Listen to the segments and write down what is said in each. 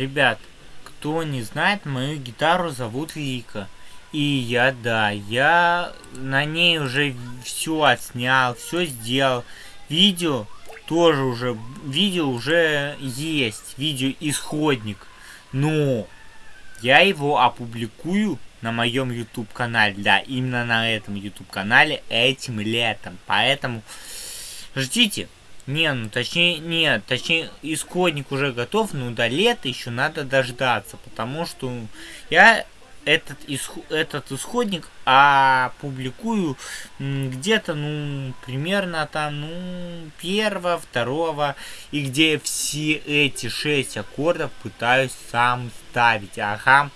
Ребят, кто не знает, мою гитару зовут Лика. И я, да, я на ней уже все отснял, все сделал. Видео тоже уже, видео уже есть, видео исходник. Но я его опубликую на моем YouTube канале. Да, именно на этом YouTube канале этим летом. Поэтому ждите. Не, ну точнее, нет, точнее, исходник уже готов, но до лета еще надо дождаться, потому что я этот, исход, этот исходник опубликую где-то, ну, примерно там, ну, первого, второго, и где все эти шесть аккордов пытаюсь сам ставить. Ага.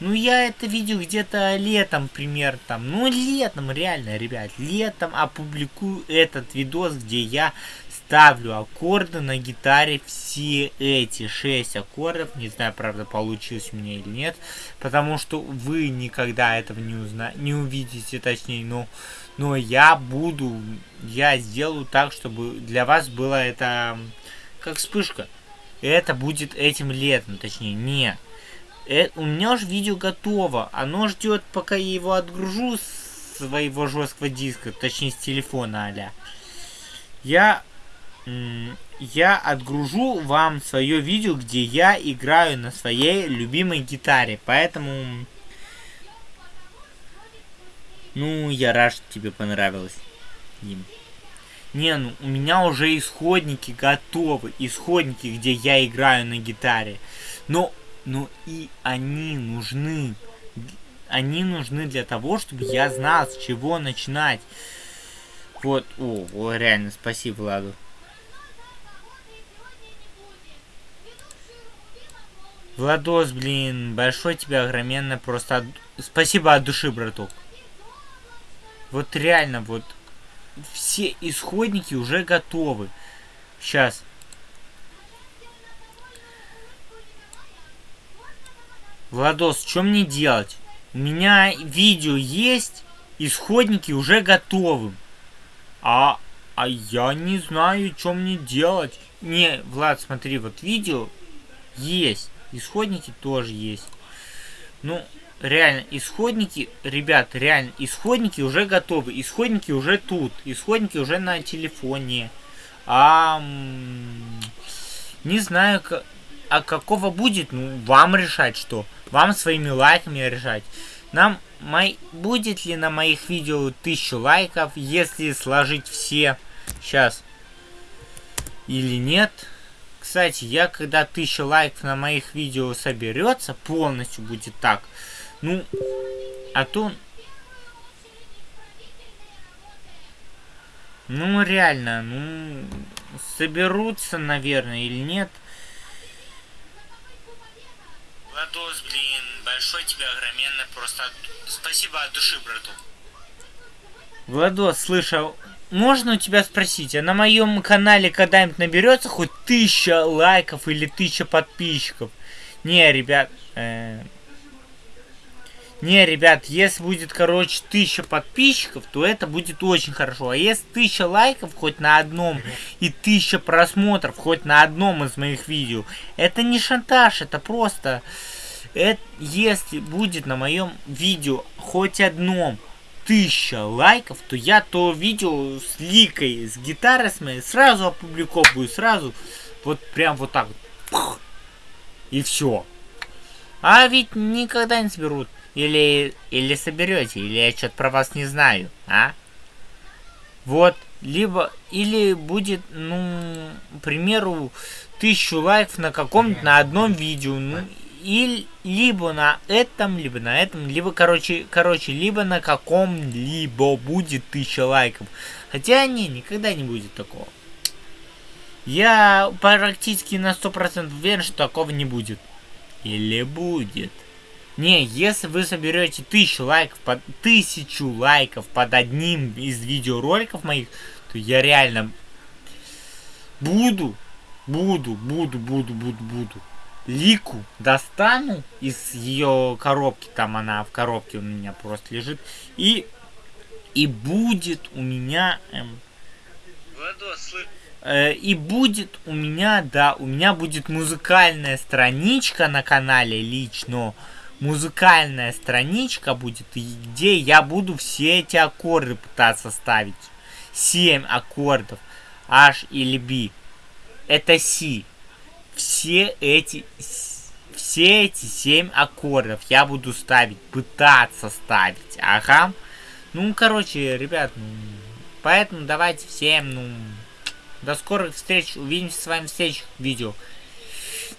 Ну, я это видео где-то летом, примерно там, ну, летом, реально, ребят, летом опубликую этот видос, где я ставлю аккорды на гитаре, все эти шесть аккордов, не знаю, правда, получилось у меня или нет, потому что вы никогда этого не узна не увидите, точнее, но, но я буду, я сделаю так, чтобы для вас было это как вспышка. Это будет этим летом, точнее, не. Э, у меня уже видео готово, оно ждет, пока я его отгружу с своего жесткого диска, точнее, с телефона, аля. Я я отгружу вам свое видео, где я играю на своей любимой гитаре. Поэтому... Ну, я рад, что тебе понравилось, Дим. Не, ну, у меня уже исходники готовы. Исходники, где я играю на гитаре. Но, но и они нужны. Они нужны для того, чтобы я знал, с чего начинать. Вот, о, о реально, спасибо, Владу. Владос, блин, большой тебе огроменно просто... От... Спасибо от души, браток. Вот реально, вот все исходники уже готовы. Сейчас. Владос, что мне делать? У меня видео есть, исходники уже готовы. А, а я не знаю, что мне делать. Не, Влад, смотри, вот видео есть. Исходники тоже есть. Ну, реально, исходники, ребят, реально, исходники уже готовы. Исходники уже тут. Исходники уже на телефоне. А, не знаю, а какого будет, ну, вам решать что. Вам своими лайками решать. Нам, мой, будет ли на моих видео тысячу лайков, если сложить все, сейчас, или нет. Кстати, я когда тысяча лайков на моих видео соберется, полностью будет так. Ну, а то... Ну, реально, ну, соберутся, наверное, или нет. Владос, блин, большой тебе огроменно, просто спасибо от души, брату. Владос, слышал, можно у тебя спросить, а на моем канале когда-нибудь наберется хоть тысяча лайков или тысяча подписчиков? Не, ребят, э... не, ребят, если будет, короче, тысяча подписчиков, то это будет очень хорошо. А если тысяча лайков хоть на одном и тысяча просмотров хоть на одном из моих видео, это не шантаж, это просто... Это, если будет на моем видео хоть одном тысяча лайков, то я то видео с ликой, с гитарой с моей сразу опубликовываю, сразу вот прям вот так вот. И все. А ведь никогда не соберут. Или, или соберете, или я что-то про вас не знаю, а? Вот, либо, или будет, ну, к примеру, тысячу лайков на каком-нибудь, на одном видео, ну, и либо на этом, либо на этом, либо, короче, короче, либо на каком-либо будет тысяча лайков. Хотя, не, никогда не будет такого. Я практически на 100% уверен, что такого не будет. Или будет. Не, если вы соберете тысячу лайков, под, тысячу лайков под одним из видеороликов моих, то я реально буду, буду, буду, буду, буду, буду Лику достану из ее коробки, там она в коробке у меня просто лежит, и, и будет у меня... Эм... Э, и будет у меня, да, у меня будет музыкальная страничка на канале лично. Музыкальная страничка будет, где я буду все эти аккорды пытаться ставить. 7 аккордов. H или B. Это C. Все эти все эти 7 аккордов я буду ставить, пытаться ставить. Ага. Ну, короче, ребят, ну, поэтому давайте всем, ну, до скорых встреч. Увидимся с вами в следующих видео.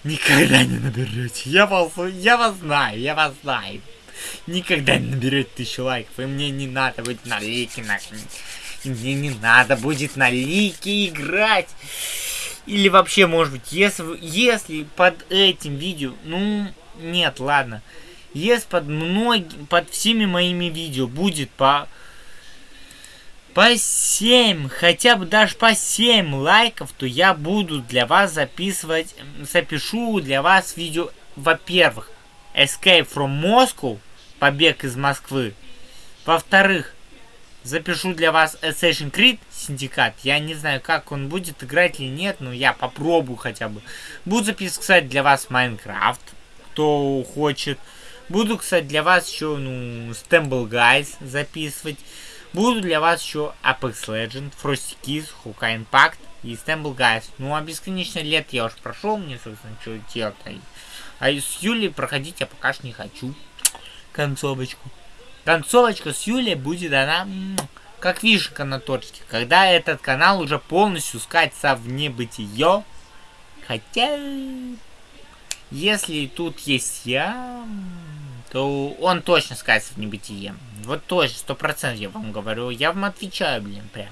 Никогда не наберете. Я вас, я вас знаю, я вас знаю. Никогда не наберете тысячу лайков. И мне не надо будет на лики на... Мне не надо будет на лики играть. Или вообще, может быть, если, если под этим видео... Ну, нет, ладно. Если под многими, под всеми моими видео будет по по 7, хотя бы даже по 7 лайков, то я буду для вас записывать, запишу для вас видео, во-первых, Escape from Moscow, побег из Москвы. Во-вторых, запишу для вас Assassin's Creed Syndicate. Я не знаю, как он будет играть или нет, но я попробую хотя бы. Буду записывать, для вас Minecraft, кто хочет. Буду, кстати, для вас еще, ну, Stumble Guys записывать. Буду для вас еще Apex Legend, Frosty Kiss, Hawkeye Impact и Stumble Guys. Ну, а бесконечно лет я уж прошел, мне, собственно, что делать. А с Юлей проходить я пока что не хочу. Концовочку. Концовочка с Юлей будет она как вишенка на. Когда этот канал уже полностью скатится в небытие. Хотя... Если тут есть я, то он точно скатится в небытие. Вот точно, сто процентов я вам говорю. Я вам отвечаю, блин, прям.